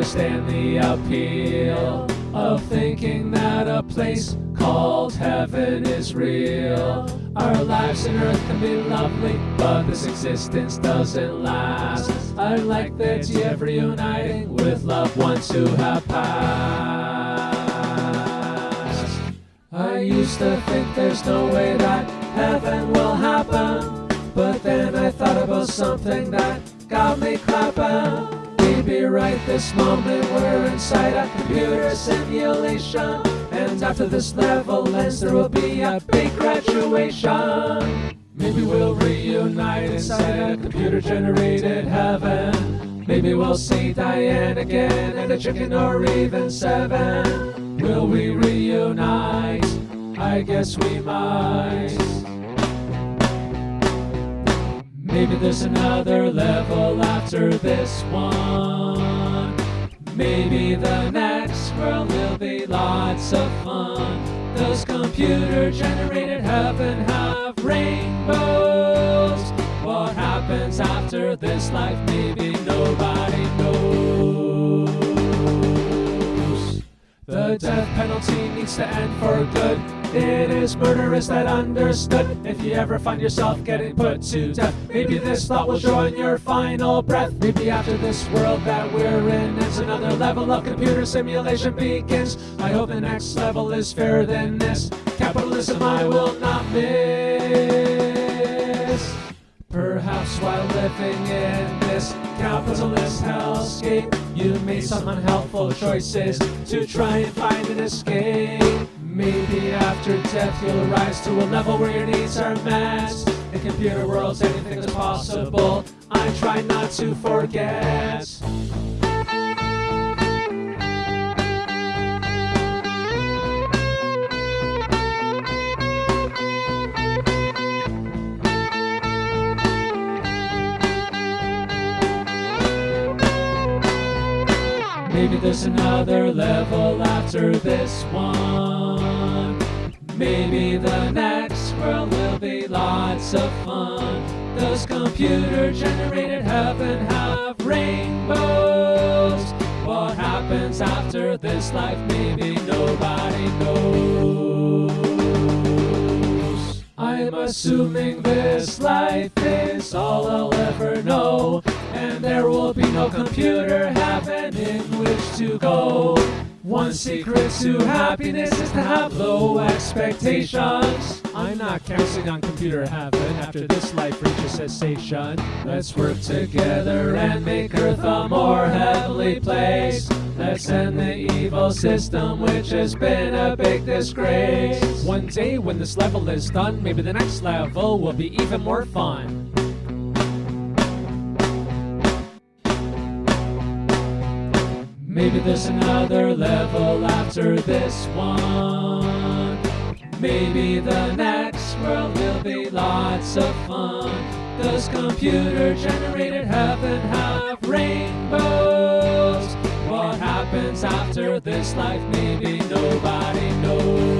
understand the appeal of thinking that a place called heaven is real. Our lives on earth can be lovely, but this existence doesn't last. I like the idea of reuniting with loved ones who have passed. I used to think there's no way that heaven will happen, but then I thought about something that got me clapping. Maybe right this moment we're inside a computer simulation. And after this level ends there will be a big graduation. Maybe we'll reunite inside a computer generated heaven. Maybe we'll see Diane again and a chicken or even seven. Will we reunite? I guess we might Maybe there's another level after this one. Maybe the next world will be lots of fun. Does computer generated heaven have rainbows? What happens after this life? Maybe The death penalty needs to end for good. It is murderous that understood. If you ever find yourself getting put to death, maybe this thought will join your final breath. Maybe after this world that we're in ends, another level of computer simulation begins. I hope the next level is fairer than this. Capitalism I will not miss. Living in this capitalist hellscape, you made some unhelpful choices to try and find an escape. Maybe after death you'll rise to a level where your needs are met. In computer worlds anything is possible. I try not to forget. Maybe there's another level after this one. Maybe the next world will be lots of fun. Does computer generated heaven have rainbows? What happens after this life? Maybe nobody knows. I'm assuming this life is all I'll ever know. And there will be no computer heaven in which to go. One secret to happiness is to have low expectations. I'm not counting on computer heaven after this life reaches cessation. Let's work together and make Earth a more heavenly place. Let's end the evil system which has been a big disgrace. One day when this level is done, maybe the next level will be even more fun. Maybe there's another level after this one. Maybe the next world will be lots of fun. Does computer generated heaven have rainbows? Happens after this life? Maybe nobody knows.